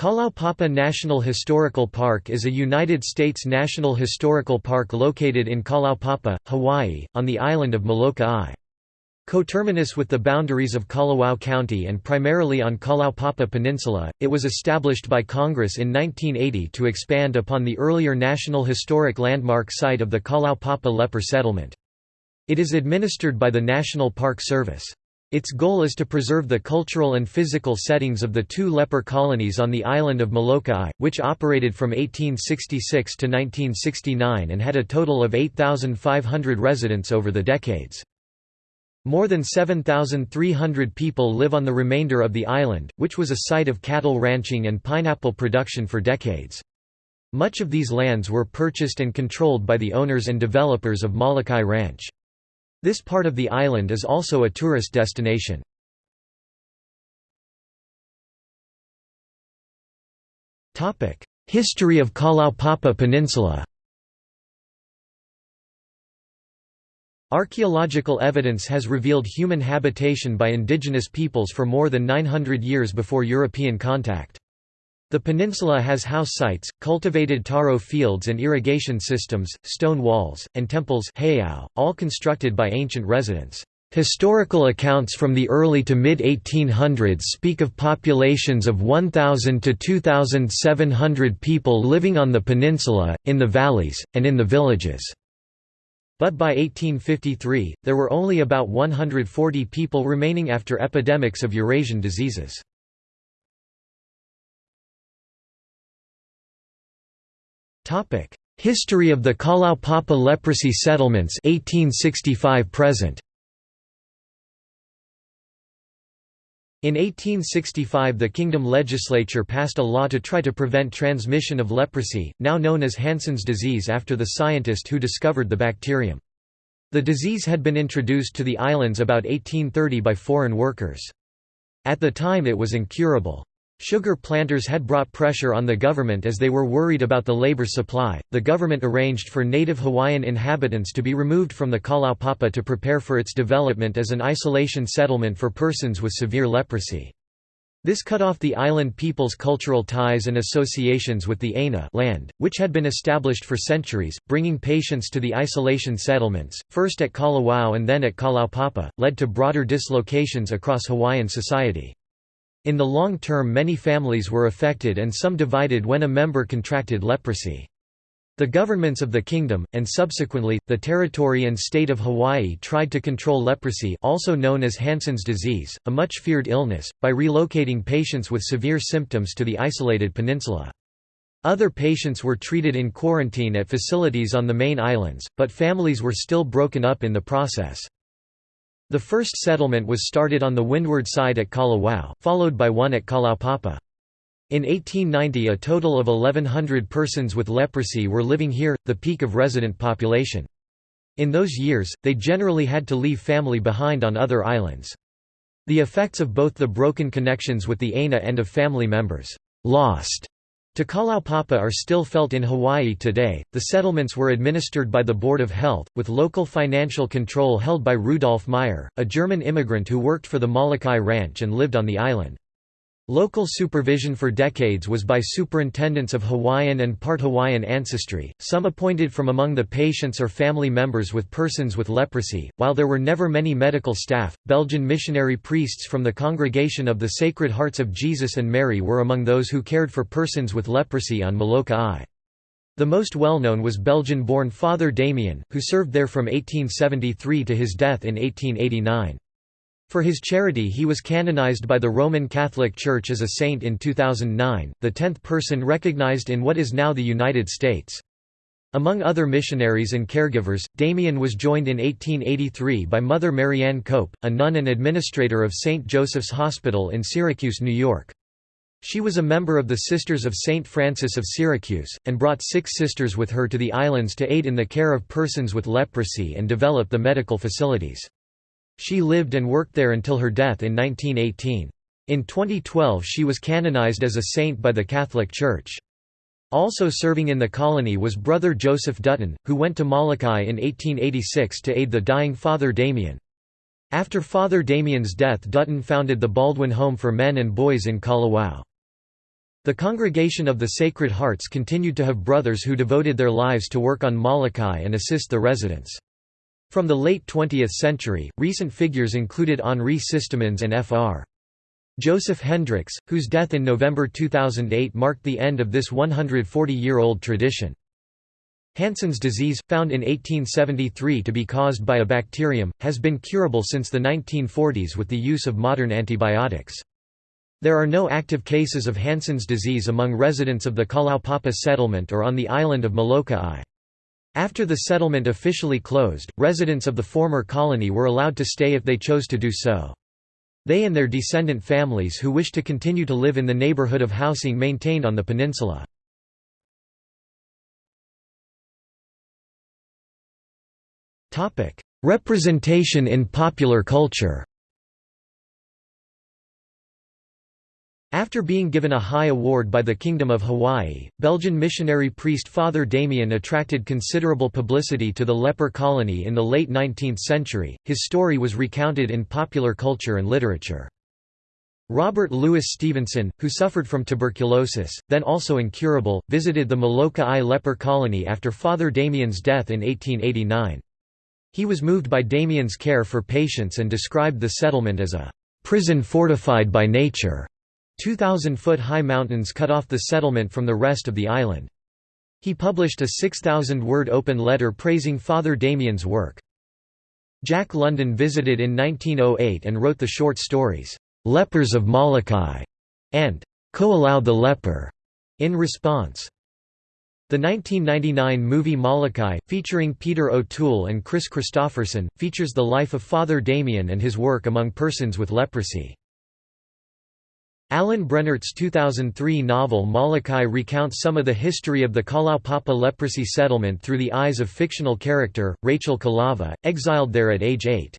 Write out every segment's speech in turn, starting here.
Kalaupapa National Historical Park is a United States national historical park located in Kalaupapa, Hawaii, on the island of Molokai. Coterminous with the boundaries of Kalawao County and primarily on Kalaupapa Peninsula, it was established by Congress in 1980 to expand upon the earlier National Historic Landmark site of the Kalaupapa leper settlement. It is administered by the National Park Service. Its goal is to preserve the cultural and physical settings of the two leper colonies on the island of Molokai, which operated from 1866 to 1969 and had a total of 8,500 residents over the decades. More than 7,300 people live on the remainder of the island, which was a site of cattle ranching and pineapple production for decades. Much of these lands were purchased and controlled by the owners and developers of Molokai Ranch. This part of the island is also a tourist destination. History of Kalaupapa Peninsula Archaeological evidence has revealed human habitation by indigenous peoples for more than 900 years before European contact. The peninsula has house sites, cultivated taro fields and irrigation systems, stone walls, and temples all constructed by ancient residents. Historical accounts from the early to mid-1800s speak of populations of 1,000 to 2,700 people living on the peninsula, in the valleys, and in the villages. But by 1853, there were only about 140 people remaining after epidemics of Eurasian diseases. History of the Kalaupapa leprosy settlements 1865 present. In 1865 the kingdom legislature passed a law to try to prevent transmission of leprosy, now known as Hansen's disease after the scientist who discovered the bacterium. The disease had been introduced to the islands about 1830 by foreign workers. At the time it was incurable. Sugar planters had brought pressure on the government as they were worried about the labor supply. The government arranged for native Hawaiian inhabitants to be removed from the Kalaupapa to prepare for its development as an isolation settlement for persons with severe leprosy. This cut off the island people's cultural ties and associations with the Aina land, which had been established for centuries, bringing patients to the isolation settlements, first at Kalawao and then at Kalaupapa, led to broader dislocations across Hawaiian society. In the long term many families were affected and some divided when a member contracted leprosy. The governments of the kingdom, and subsequently, the territory and state of Hawaii tried to control leprosy also known as Hansen's disease, a much feared illness, by relocating patients with severe symptoms to the isolated peninsula. Other patients were treated in quarantine at facilities on the main islands, but families were still broken up in the process. The first settlement was started on the windward side at Kalawao, followed by one at Kalaupapa. In 1890 a total of 1100 persons with leprosy were living here, the peak of resident population. In those years, they generally had to leave family behind on other islands. The effects of both the broken connections with the Aina and of family members lost Kalaupapa are still felt in Hawaii today. The settlements were administered by the Board of Health, with local financial control held by Rudolf Meyer, a German immigrant who worked for the Molokai Ranch and lived on the island. Local supervision for decades was by superintendents of Hawaiian and part Hawaiian ancestry, some appointed from among the patients or family members with persons with leprosy. While there were never many medical staff, Belgian missionary priests from the Congregation of the Sacred Hearts of Jesus and Mary were among those who cared for persons with leprosy on Molokai. The most well-known was Belgian-born Father Damien, who served there from 1873 to his death in 1889. For his charity he was canonized by the Roman Catholic Church as a saint in 2009, the tenth person recognized in what is now the United States. Among other missionaries and caregivers, Damien was joined in 1883 by Mother Marianne Cope, a nun and administrator of St. Joseph's Hospital in Syracuse, New York. She was a member of the Sisters of St. Francis of Syracuse, and brought six sisters with her to the islands to aid in the care of persons with leprosy and develop the medical facilities. She lived and worked there until her death in 1918. In 2012 she was canonized as a saint by the Catholic Church. Also serving in the colony was brother Joseph Dutton, who went to Molokai in 1886 to aid the dying Father Damien. After Father Damien's death Dutton founded the Baldwin Home for Men and Boys in Kalawao. The Congregation of the Sacred Hearts continued to have brothers who devoted their lives to work on Molokai and assist the residents. From the late 20th century, recent figures included Henri Systemans and Fr. Joseph Hendricks, whose death in November 2008 marked the end of this 140-year-old tradition. Hansen's disease, found in 1873 to be caused by a bacterium, has been curable since the 1940s with the use of modern antibiotics. There are no active cases of Hansen's disease among residents of the Kalaupapa settlement or on the island of Molokai. After the settlement officially closed, residents of the former colony were allowed to stay if they chose to do so. They and their descendant families who wish to continue to live in the neighborhood of housing maintained on the peninsula. Representation in popular culture After being given a high award by the Kingdom of Hawaii, Belgian missionary priest Father Damien attracted considerable publicity to the leper colony in the late 19th century. His story was recounted in popular culture and literature. Robert Louis Stevenson, who suffered from tuberculosis, then also incurable, visited the Molokai leper colony after Father Damien's death in 1889. He was moved by Damien's care for patients and described the settlement as a prison fortified by nature. 2,000-foot-high mountains cut off the settlement from the rest of the island. He published a 6,000-word open letter praising Father Damien's work. Jack London visited in 1908 and wrote the short stories, "'Lepers of Molokai' and "'Ko'olau the Leper' in response. The 1999 movie Molokai, featuring Peter O'Toole and Kris Kristofferson, features the life of Father Damien and his work among persons with leprosy. Alan Brennert's 2003 novel Molokai recounts some of the history of the Kalaupapa leprosy settlement through the eyes of fictional character, Rachel Kalama, exiled there at age 8.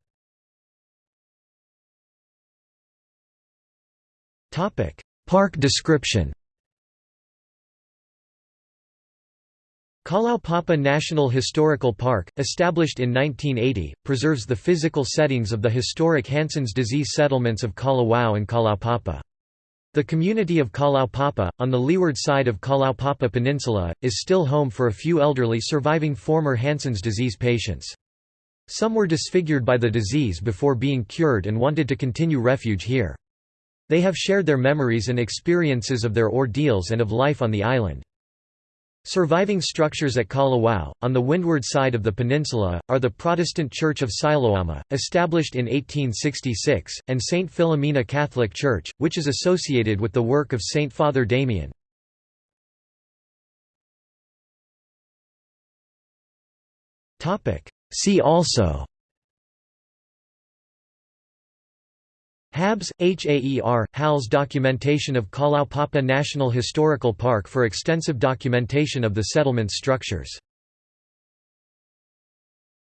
Park description Kalaupapa National Historical Park, established in 1980, preserves the physical settings of the historic Hansen's disease settlements of Kalawao and Kalaupapa. The community of Kalaupapa, on the leeward side of Kalaupapa Peninsula, is still home for a few elderly surviving former Hansen's disease patients. Some were disfigured by the disease before being cured and wanted to continue refuge here. They have shared their memories and experiences of their ordeals and of life on the island. Surviving structures at Kalawao, on the windward side of the peninsula, are the Protestant Church of Siloama, established in 1866, and St. Philomena Catholic Church, which is associated with the work of St. Father Damien. See also HABS, HAER, HALS documentation of Kalaupapa National Historical Park for extensive documentation of the settlement's structures